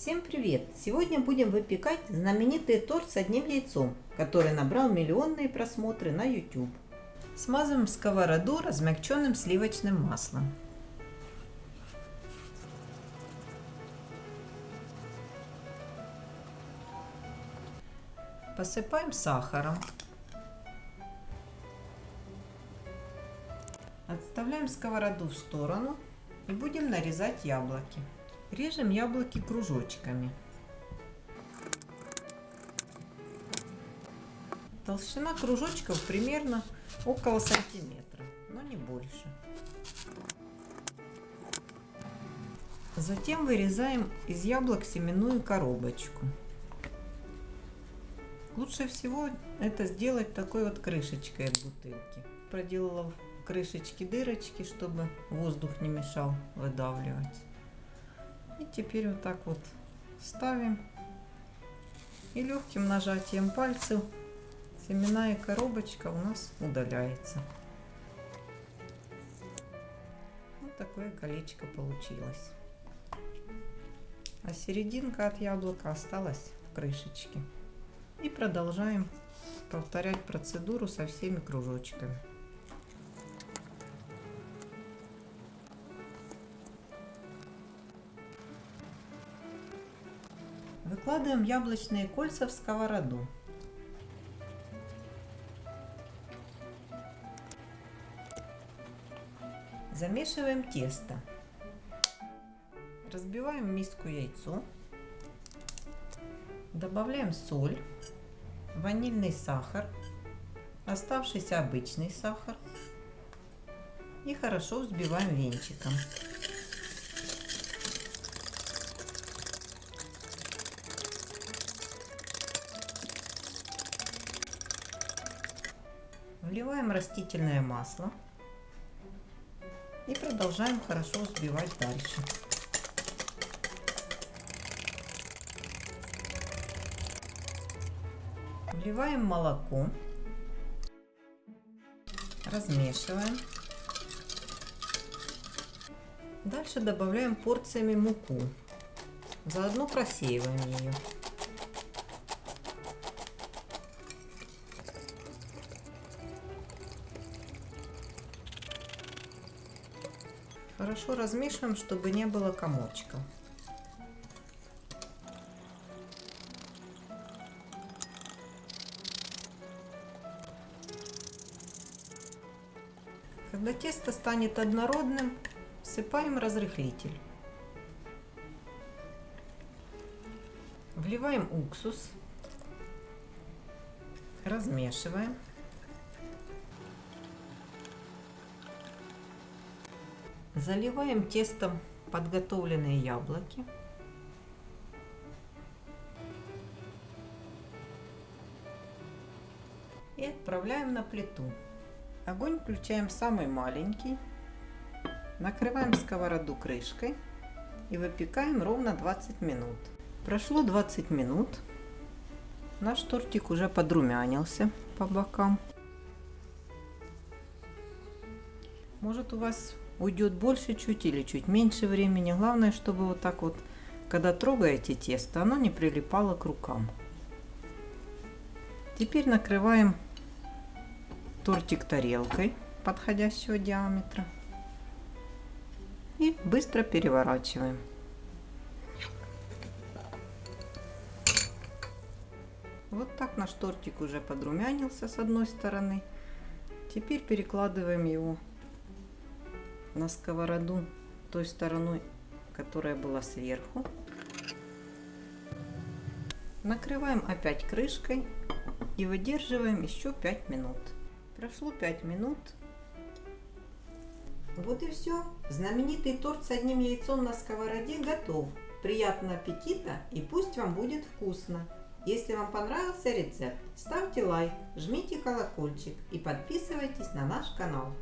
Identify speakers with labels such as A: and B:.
A: Всем привет! Сегодня будем выпекать знаменитый торт с одним яйцом, который набрал миллионные просмотры на YouTube. Смазываем сковороду размягченным сливочным маслом. Посыпаем сахаром. Отставляем сковороду в сторону и будем нарезать яблоки. Режем яблоки кружочками. Толщина кружочков примерно около сантиметра, но не больше. Затем вырезаем из яблок семенную коробочку. Лучше всего это сделать такой вот крышечкой от бутылки. Проделала в крышечке дырочки, чтобы воздух не мешал выдавливать. И теперь вот так вот ставим. И легким нажатием пальцев семенная коробочка у нас удаляется. Вот такое колечко получилось. А серединка от яблока осталась в крышечке. И продолжаем повторять процедуру со всеми кружочками. Выкладываем яблочные кольца в сковороду. Замешиваем тесто. Разбиваем в миску яйцо. Добавляем соль, ванильный сахар, оставшийся обычный сахар и хорошо взбиваем венчиком. Вливаем растительное масло и продолжаем хорошо взбивать дальше. Вливаем молоко, размешиваем. Дальше добавляем порциями муку. Заодно просеиваем ее. Хорошо размешиваем, чтобы не было комочка. Когда тесто станет однородным, всыпаем разрыхлитель. Вливаем уксус, размешиваем. Заливаем тестом подготовленные яблоки. И отправляем на плиту. Огонь включаем самый маленький. Накрываем сковороду крышкой и выпекаем ровно 20 минут. Прошло 20 минут. Наш тортик уже подрумянился по бокам. Может у вас уйдет больше чуть или чуть меньше времени. Главное, чтобы вот так вот, когда трогаете тесто, оно не прилипало к рукам. Теперь накрываем тортик тарелкой подходящего диаметра и быстро переворачиваем. Вот так наш тортик уже подрумянился с одной стороны. Теперь перекладываем его на сковороду той стороной, которая была сверху. Накрываем опять крышкой и выдерживаем еще 5 минут. Прошло 5 минут. Вот и все. Знаменитый торт с одним яйцом на сковороде готов. Приятного аппетита и пусть вам будет вкусно. Если вам понравился рецепт, ставьте лайк, жмите колокольчик и подписывайтесь на наш канал.